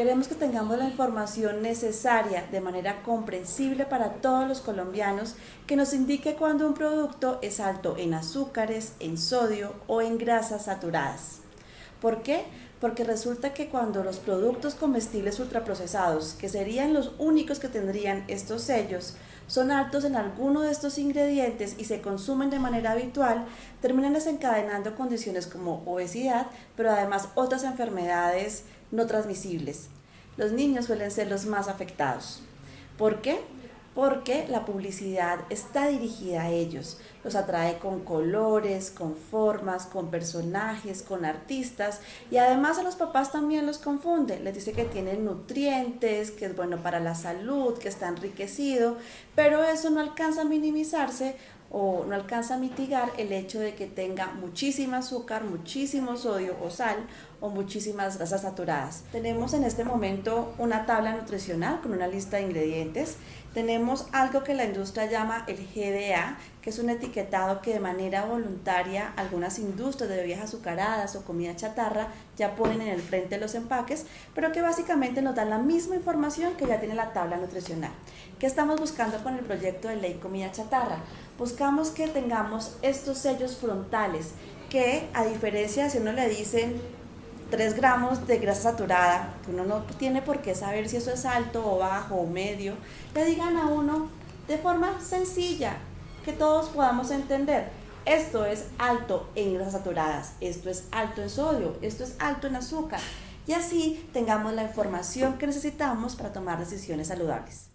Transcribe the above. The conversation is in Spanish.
Queremos que tengamos la información necesaria de manera comprensible para todos los colombianos que nos indique cuando un producto es alto en azúcares, en sodio o en grasas saturadas. ¿Por qué? Porque resulta que cuando los productos comestibles ultraprocesados, que serían los únicos que tendrían estos sellos, son altos en alguno de estos ingredientes y se consumen de manera habitual, terminan desencadenando condiciones como obesidad, pero además otras enfermedades no transmisibles. Los niños suelen ser los más afectados. ¿Por qué? Porque la publicidad está dirigida a ellos, los atrae con colores, con formas, con personajes, con artistas y además a los papás también los confunde, les dice que tienen nutrientes, que es bueno para la salud, que está enriquecido, pero eso no alcanza a minimizarse o no alcanza a mitigar el hecho de que tenga muchísimo azúcar, muchísimo sodio o sal o muchísimas grasas saturadas. Tenemos en este momento una tabla nutricional con una lista de ingredientes. Tenemos algo que la industria llama el GDA, que es un etiquetado que de manera voluntaria algunas industrias de bebidas azucaradas o comida chatarra ya ponen en el frente de los empaques, pero que básicamente nos dan la misma información que ya tiene la tabla nutricional. ¿Qué estamos buscando con el proyecto de ley comida chatarra? Buscamos que tengamos estos sellos frontales que a diferencia si uno le dicen 3 gramos de grasa saturada, que uno no tiene por qué saber si eso es alto o bajo o medio, le digan a uno de forma sencilla, que todos podamos entender. Esto es alto en grasas saturadas, esto es alto en sodio, esto es alto en azúcar. Y así tengamos la información que necesitamos para tomar decisiones saludables.